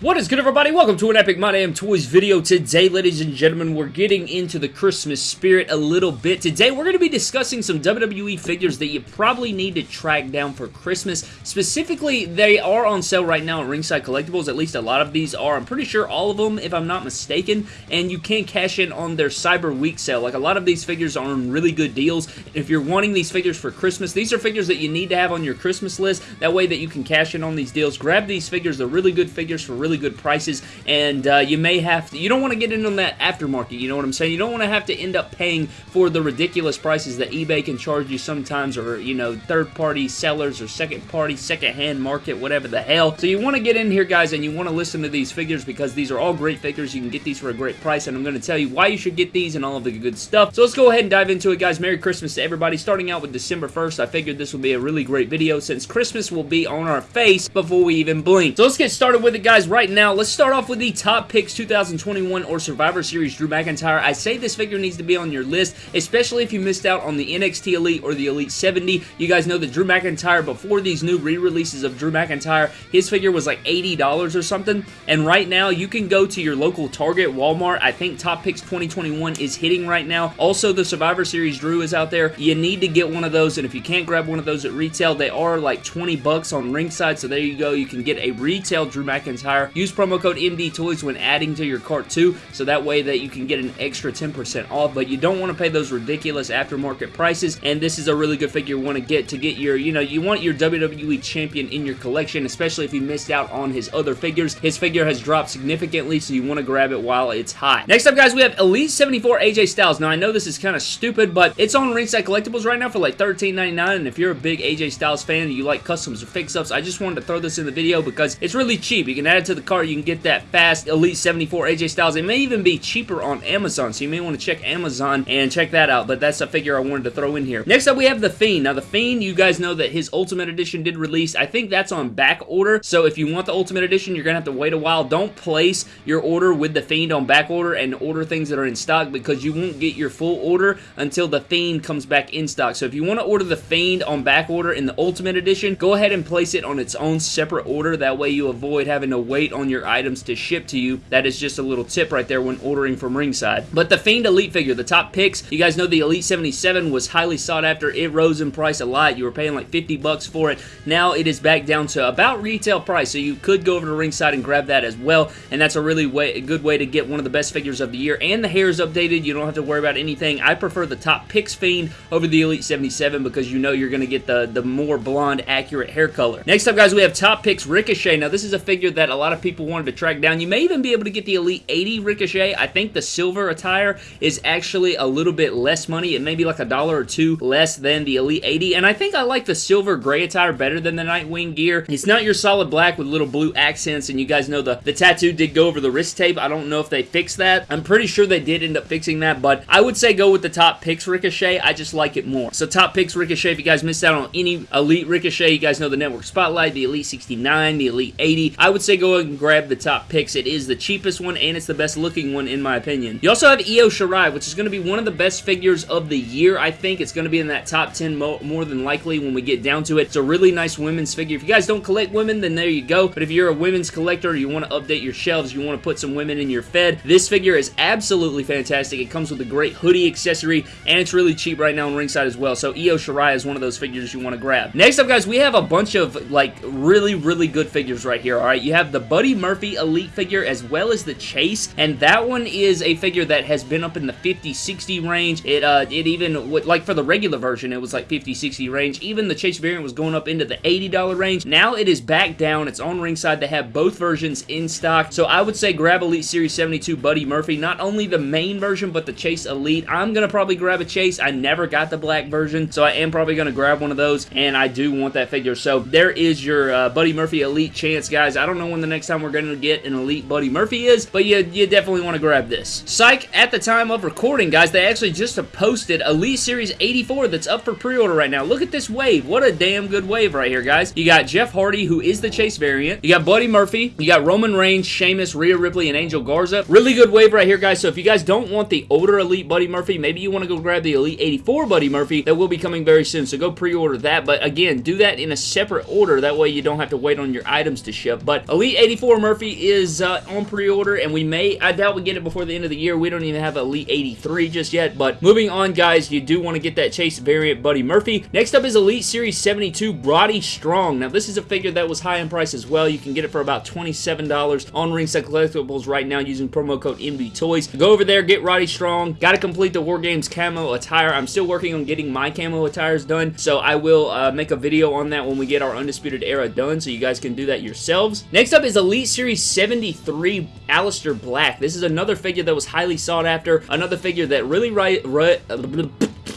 What is good everybody? Welcome to an Epic My Damn Toys video. Today, ladies and gentlemen, we're getting into the Christmas spirit a little bit. Today, we're going to be discussing some WWE figures that you probably need to track down for Christmas. Specifically, they are on sale right now at Ringside Collectibles. At least a lot of these are. I'm pretty sure all of them, if I'm not mistaken. And you can cash in on their Cyber Week sale. Like, a lot of these figures are on really good deals. If you're wanting these figures for Christmas, these are figures that you need to have on your Christmas list. That way that you can cash in on these deals. Grab these figures. They're really good figures for really good prices, and uh, you may have to, you don't want to get in on that aftermarket, you know what I'm saying? You don't want to have to end up paying for the ridiculous prices that eBay can charge you sometimes, or, you know, third-party sellers, or second-party, second-hand market, whatever the hell. So you want to get in here, guys, and you want to listen to these figures, because these are all great figures. You can get these for a great price, and I'm going to tell you why you should get these and all of the good stuff. So let's go ahead and dive into it, guys. Merry Christmas to everybody. Starting out with December 1st, I figured this would be a really great video, since Christmas will be on our face before we even blink. So let's get started with it, guys, right now let's start off with the top picks 2021 or Survivor Series Drew McIntyre. I say this figure needs to be on your list, especially if you missed out on the NXT Elite or the Elite 70. You guys know that Drew McIntyre, before these new re-releases of Drew McIntyre, his figure was like $80 or something, and right now you can go to your local Target, Walmart. I think Top Picks 2021 is hitting right now. Also, the Survivor Series Drew is out there. You need to get one of those, and if you can't grab one of those at retail, they are like 20 bucks on ringside, so there you go. You can get a retail Drew McIntyre. Use promo code MD Toys when adding to your cart too, so that way that you can get an extra 10% off, but you don't want to pay those ridiculous aftermarket prices, and this is a really good figure you want to get to get your, you know, you want your WWE Champion in your collection, especially if you missed out on his other figures. His figure has dropped significantly, so you want to grab it while it's hot. Next up, guys, we have Elite 74 AJ Styles. Now, I know this is kind of stupid, but it's on Ringside Collectibles right now for like $13.99, and if you're a big AJ Styles fan and you like customs or fix-ups, I just wanted to throw this in the video because it's really cheap. You can add it to the cart, you can get that fast Elite 74 AJ Styles. It may even be cheaper on Amazon, so you may want to check Amazon and check that out, but that's a figure I wanted to throw in here. Next up, we have The Fiend. Now, The Fiend, you guys know that his Ultimate Edition did release. I think that's on back order, so if you want the Ultimate Edition, you're going to have to wait a while. Don't place your order with The Fiend on back order and order things that are in stock because you won't get your full order until The Fiend comes back in stock. So if you want to order The Fiend on back order in the Ultimate Edition, go ahead and place it on its own separate order. That way you avoid having to wait on your items items to ship to you. That is just a little tip right there when ordering from Ringside. But the Fiend Elite figure, the top picks, you guys know the Elite 77 was highly sought after. It rose in price a lot. You were paying like 50 bucks for it. Now it is back down to about retail price, so you could go over to Ringside and grab that as well, and that's a really way, a good way to get one of the best figures of the year. And the hair is updated. You don't have to worry about anything. I prefer the top picks Fiend over the Elite 77 because you know you're going to get the, the more blonde, accurate hair color. Next up, guys, we have top picks Ricochet. Now, this is a figure that a lot of people wanted to track down. You may even be able to get the Elite 80 Ricochet. I think the silver attire is actually a little bit less money. It may be like a dollar or two less than the Elite 80, and I think I like the silver gray attire better than the Nightwing gear. It's not your solid black with little blue accents, and you guys know the, the tattoo did go over the wrist tape. I don't know if they fixed that. I'm pretty sure they did end up fixing that, but I would say go with the top picks Ricochet. I just like it more. So top picks Ricochet, if you guys missed out on any Elite Ricochet, you guys know the Network Spotlight, the Elite 69, the Elite 80. I would say go and grab the top picks it is the cheapest one and it's the best looking one in my opinion. You also have Io Shirai, which is going to be one of the best figures of the year, I think. It's going to be in that top 10 mo more than likely when we get down to it. It's a really nice women's figure. If you guys don't collect women, then there you go. But if you're a women's collector, you want to update your shelves, you want to put some women in your Fed, this figure is absolutely fantastic. It comes with a great hoodie accessory, and it's really cheap right now on ringside as well. So Io Shirai is one of those figures you want to grab. Next up, guys, we have a bunch of, like, really, really good figures right here, alright? You have the Buddy Murphy Elite figure as well as the Chase, and that one is a figure that has been up in the 50-60 range. It uh, it even, like for the regular version, it was like 50-60 range. Even the Chase variant was going up into the $80 range. Now it is back down. It's on ringside. They have both versions in stock, so I would say grab Elite Series 72 Buddy Murphy. Not only the main version, but the Chase Elite. I'm going to probably grab a Chase. I never got the black version, so I am probably going to grab one of those, and I do want that figure. So there is your uh, Buddy Murphy Elite chance, guys. I don't know when the next time we're going to get an Elite Buddy Murphy is, but you, you definitely want to grab this. Psych, at the time of recording, guys, they actually just posted Elite Series 84 that's up for pre-order right now. Look at this wave. What a damn good wave right here, guys. You got Jeff Hardy, who is the Chase variant. You got Buddy Murphy. You got Roman Reigns, Sheamus, Rhea Ripley, and Angel Garza. Really good wave right here, guys. So if you guys don't want the older Elite Buddy Murphy, maybe you want to go grab the Elite 84 Buddy Murphy. That will be coming very soon, so go pre-order that. But again, do that in a separate order. That way you don't have to wait on your items to ship. But Elite 84 Murphy is uh, on pre-order, and we may, I doubt we get it before the end of the year. We don't even have Elite 83 just yet, but moving on, guys, you do want to get that Chase variant Buddy Murphy. Next up is Elite Series 72 Roddy Strong. Now, this is a figure that was high in price as well. You can get it for about $27 on Ringside Collectibles right now using promo code MD Toys. Go over there, get Roddy Strong. Got to complete the War Games camo attire. I'm still working on getting my camo attires done, so I will uh, make a video on that when we get our Undisputed Era done, so you guys can do that yourselves. Next up is Elite Series 73 Aleister Black. This is another figure that was highly sought after, another figure that really right, right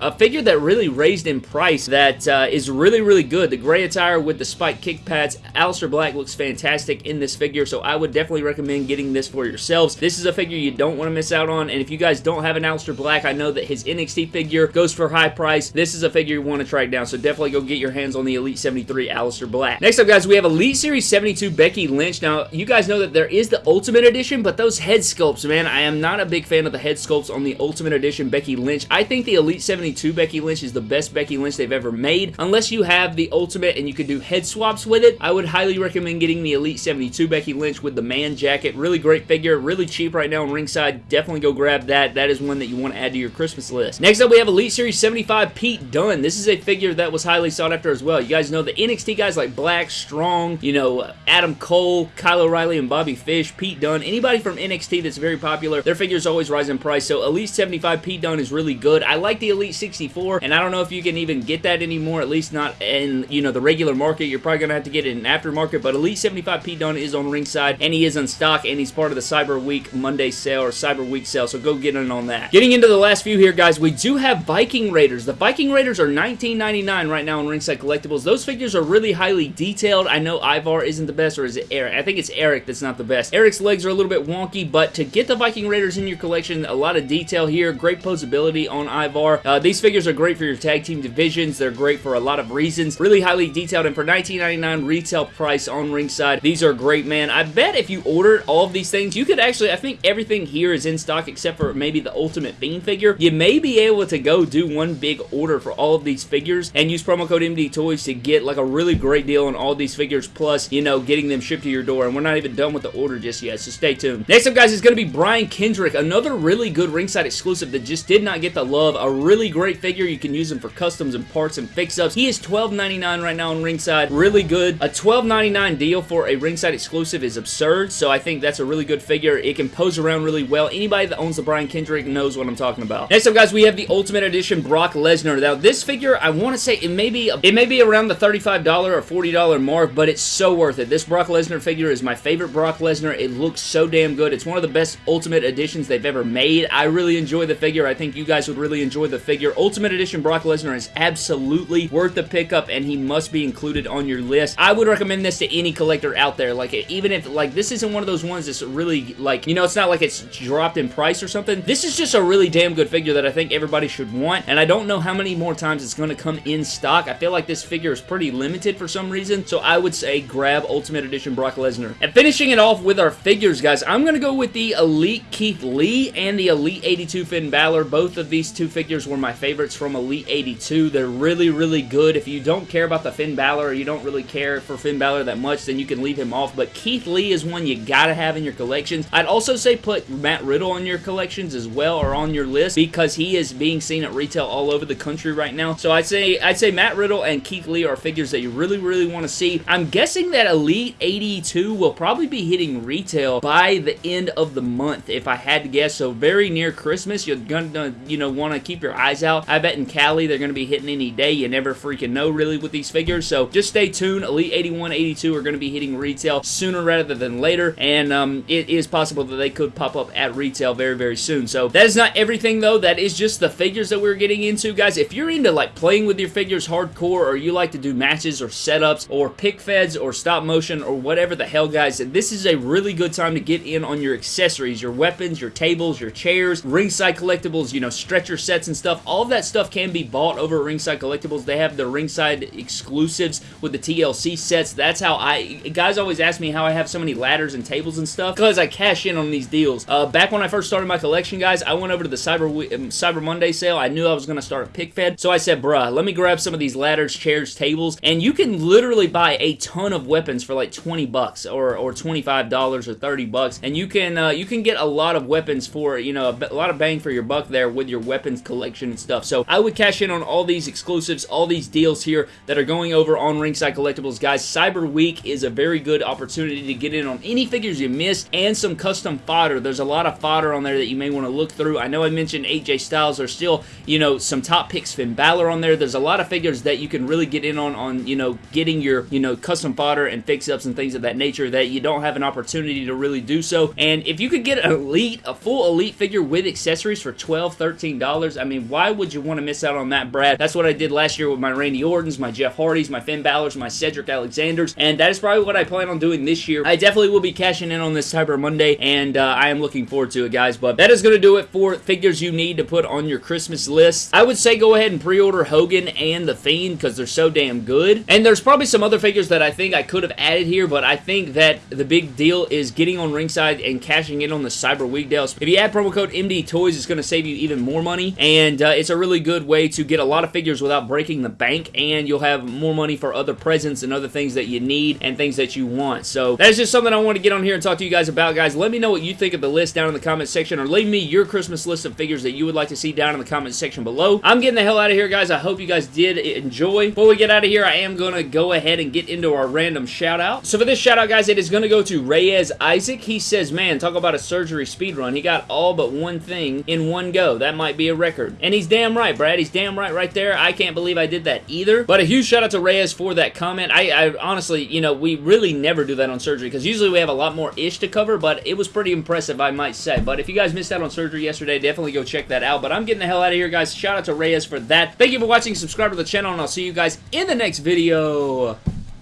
a figure that really raised in price that uh, is really, really good. The gray attire with the spike kick pads. Aleister Black looks fantastic in this figure, so I would definitely recommend getting this for yourselves. This is a figure you don't want to miss out on, and if you guys don't have an Aleister Black, I know that his NXT figure goes for high price. This is a figure you want to track down, so definitely go get your hands on the Elite 73 Aleister Black. Next up, guys, we have Elite Series 72 Becky Lynch. Now, you guys know that there is the Ultimate Edition, but those head sculpts, man, I am not a big fan of the head sculpts on the Ultimate Edition Becky Lynch. I think the Elite 72 72 Becky Lynch is the best Becky Lynch they've ever made. Unless you have the Ultimate and you can do head swaps with it, I would highly recommend getting the Elite 72 Becky Lynch with the man jacket. Really great figure, really cheap right now on ringside. Definitely go grab that. That is one that you want to add to your Christmas list. Next up, we have Elite Series 75 Pete Dunne. This is a figure that was highly sought after as well. You guys know the NXT guys like Black, Strong, you know, Adam Cole, Kyle O'Reilly, and Bobby Fish, Pete Dunne, anybody from NXT that's very popular, their figures always rise in price. So Elite 75 Pete Dunne is really good. I like the Elite 64, and I don't know if you can even get that anymore, at least not in, you know, the regular market. You're probably going to have to get it in aftermarket, but Elite 75 Pete Dunne is on ringside, and he is in stock, and he's part of the Cyber Week Monday sale or Cyber Week sale, so go get in on that. Getting into the last few here, guys, we do have Viking Raiders. The Viking Raiders are $19.99 right now on Ringside Collectibles. Those figures are really highly detailed. I know Ivar isn't the best, or is it Erik? I think it's Erik that's not the best. Erik's legs are a little bit wonky, but to get the Viking Raiders in your collection, a lot of detail here, great posability on Ivar. Uh, these figures are great for your tag team divisions. They're great for a lot of reasons. Really highly detailed, and for $19.99 retail price on ringside, these are great, man. I bet if you ordered all of these things, you could actually, I think everything here is in stock except for maybe the Ultimate Fiend figure. You may be able to go do one big order for all of these figures and use promo code MD Toys to get like a really great deal on all these figures, plus, you know, getting them shipped to your door. And we're not even done with the order just yet, so stay tuned. Next up, guys, is going to be Brian Kendrick, another really good ringside exclusive that just did not get the love. A really great figure. You can use him for customs and parts and fix-ups. He is $12.99 right now on ringside. Really good. A $12.99 deal for a ringside exclusive is absurd, so I think that's a really good figure. It can pose around really well. Anybody that owns the Brian Kendrick knows what I'm talking about. Next up, guys, we have the Ultimate Edition Brock Lesnar. Now, this figure, I want to say it may be it may be around the $35 or $40 mark, but it's so worth it. This Brock Lesnar figure is my favorite Brock Lesnar. It looks so damn good. It's one of the best Ultimate Editions they've ever made. I really enjoy the figure. I think you guys would really enjoy the figure. Ultimate Edition Brock Lesnar is absolutely worth the pickup, and he must be included on your list. I would recommend this to any collector out there. Like, even if, like, this isn't one of those ones that's really, like, you know, it's not like it's dropped in price or something. This is just a really damn good figure that I think everybody should want, and I don't know how many more times it's going to come in stock. I feel like this figure is pretty limited for some reason, so I would say grab Ultimate Edition Brock Lesnar. And finishing it off with our figures, guys, I'm going to go with the Elite Keith Lee and the Elite 82 Finn Balor. Both of these two figures were my favorites from Elite 82. They're really, really good. If you don't care about the Finn Balor or you don't really care for Finn Balor that much, then you can leave him off. But Keith Lee is one you gotta have in your collections. I'd also say put Matt Riddle on your collections as well or on your list because he is being seen at retail all over the country right now. So I'd say I'd say Matt Riddle and Keith Lee are figures that you really, really want to see. I'm guessing that Elite 82 will probably be hitting retail by the end of the month, if I had to guess. So very near Christmas, you're gonna, you know, want to keep your eyes out. I bet in Cali they're gonna be hitting any day. You never freaking know really with these figures. So just stay tuned. Elite 81, 82 are gonna be hitting retail sooner rather than later, and um, it is possible that they could pop up at retail very, very soon. So that is not everything though. That is just the figures that we're getting into, guys. If you're into like playing with your figures hardcore, or you like to do matches or setups, or pick feds, or stop motion, or whatever the hell, guys, this is a really good time to get in on your accessories, your weapons, your tables, your chairs, ringside collectibles, you know, stretcher sets and stuff. All of that stuff can be bought over at Ringside Collectibles. They have the Ringside exclusives with the TLC sets. That's how I... Guys always ask me how I have so many ladders and tables and stuff because I cash in on these deals. Uh, back when I first started my collection, guys, I went over to the Cyber, um, Cyber Monday sale. I knew I was going to start a pick fed, so I said, bruh, let me grab some of these ladders, chairs, tables, and you can literally buy a ton of weapons for like 20 bucks or, or $25 or 30 bucks, and you can uh, you can get a lot of weapons for, you know, a, a lot of bang for your buck there with your weapons collection and stuff. So I would cash in on all these exclusives, all these deals here that are going over on Ringside Collectibles. Guys, Cyber Week is a very good opportunity to get in on any figures you missed and some custom fodder. There's a lot of fodder on there that you may want to look through. I know I mentioned AJ Styles. There's still, you know, some top picks Finn Balor on there. There's a lot of figures that you can really get in on, on you know, getting your, you know, custom fodder and fix-ups and things of that nature that you don't have an opportunity to really do so. And if you could get an Elite, a full Elite figure with accessories for $12, $13, I mean, why would you want to miss out on that, Brad? That's what I did last year with my Randy Ortons, my Jeff Hardys, my Finn Balor's, my Cedric Alexanders, and that is probably what I plan on doing this year. I definitely will be cashing in on this Cyber Monday, and uh, I am looking forward to it, guys. But that is going to do it for figures you need to put on your Christmas list. I would say go ahead and pre-order Hogan and The Fiend because they're so damn good. And there's probably some other figures that I think I could have added here, but I think that the big deal is getting on ringside and cashing in on the Cyber Week deals. If you add promo code MD Toys, it's going to save you even more money, and uh, it's a really good way to get a lot of figures without breaking the bank, and you'll have more money for other presents and other things that you need and things that you want. So that's just something I want to get on here and talk to you guys about, guys. Let me know what you think of the list down in the comment section, or leave me your Christmas list of figures that you would like to see down in the comment section below. I'm getting the hell out of here, guys. I hope you guys did enjoy. Before we get out of here, I am going to go ahead and get into our random shout out. So for this shout out, guys, it is going to go to Reyes Isaac. He says, man, talk about a surgery speed run. He got all but one thing in one go. That might be a record. And he's damn right, Brad. He's damn right right there. I can't believe I did that either. But a huge shout out to Reyes for that comment. I, I honestly, you know, we really never do that on surgery because usually we have a lot more ish to cover, but it was pretty impressive, I might say. But if you guys missed out on surgery yesterday, definitely go check that out. But I'm getting the hell out of here, guys. Shout out to Reyes for that. Thank you for watching. Subscribe to the channel, and I'll see you guys in the next video.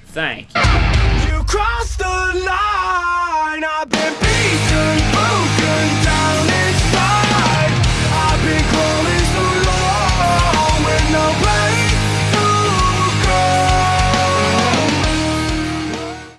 Thank you. You no